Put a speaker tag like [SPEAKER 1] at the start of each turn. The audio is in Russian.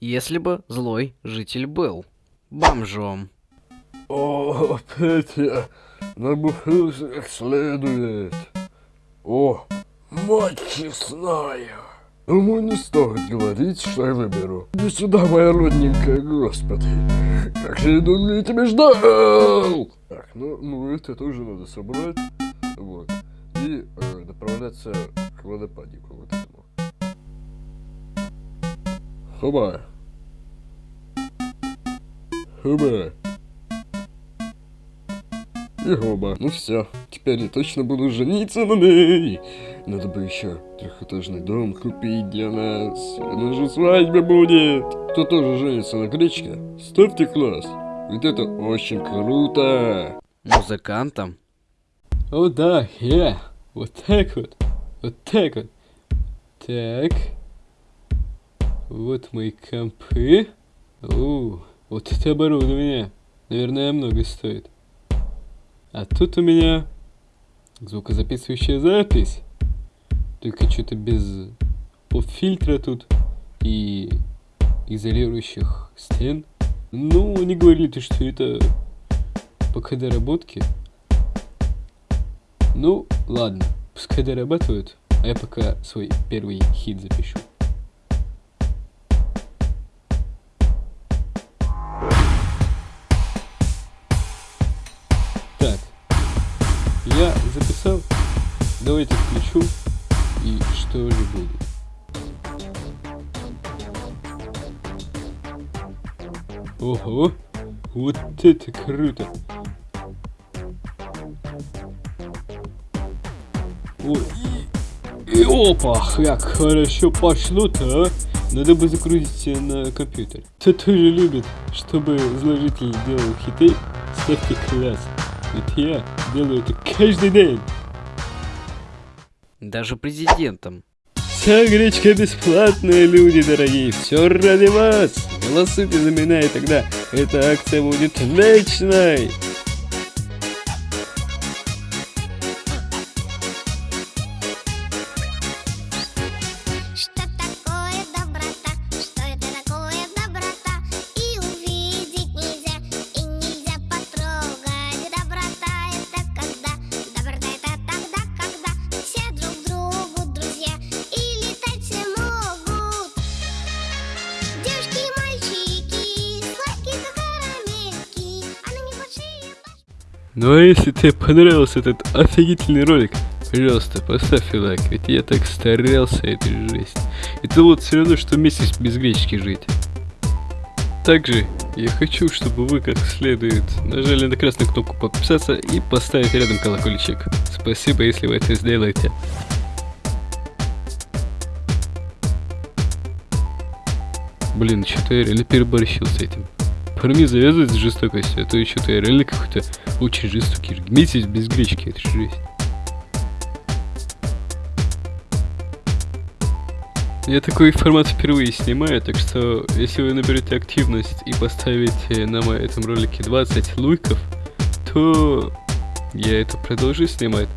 [SPEAKER 1] если бы злой житель был бомжом.
[SPEAKER 2] О, опять я набухался как следует. О, мать честная. Ему не стоит говорить, что я выберу. Иди сюда, моя родненькая, господи. Как же долго я тебя ждал! Так, ну, ну это тоже надо собрать. Вот. И э, направляться к водопадику вот этому. Хоба. Хоба. И хоба. Ну все, теперь я точно буду жениться на ней. Надо бы еще трехэтажный дом купить для нас. У же свадьба будет. Кто тоже женится на гречке, ставьте класс. Ведь это очень круто.
[SPEAKER 1] Музыкантом?
[SPEAKER 3] О да, я. Вот так вот. Вот так вот. Так. Вот мои компы. О, вот это оборудование. Наверное, много стоит. А тут у меня звукозаписывающая запись. Только что-то без поп-фильтра тут и изолирующих стен. Ну, они говорили, что это пока доработки. Ну, ладно, пускай дорабатывают, а я пока свой первый хит запишу. Я записал. Давайте включу. И что же будет? Ого! Вот это круто! Ой, и, и опа, как хорошо пошло-то, а? Надо бы закрутить на компьютер. Кто тоже любит, чтобы зложитель делал хиты, ставьте класс. Ведь я делаю это каждый день.
[SPEAKER 1] Даже президентом.
[SPEAKER 3] Вся гречка бесплатная, люди дорогие. Все ради вас. Голосуйте за меня, и тогда эта акция будет вечной. Ну а если тебе понравился этот офигительный ролик, пожалуйста, поставь лайк, ведь я так старался этой жизни. Это вот все равно, что месяц без гречки жить. Также я хочу, чтобы вы как следует нажали на красную кнопку подписаться и поставить рядом колокольчик. Спасибо, если вы это сделаете. Блин, что-то я реально переборщил с этим. Парни завязывать с жестокостью, а то что-то я реально какой-то очень жестокий. Месяц без гречки, это жесть. Я такой формат впервые снимаю, так что если вы наберете активность и поставите на моем этом ролике 20 луйков, то я это продолжу снимать.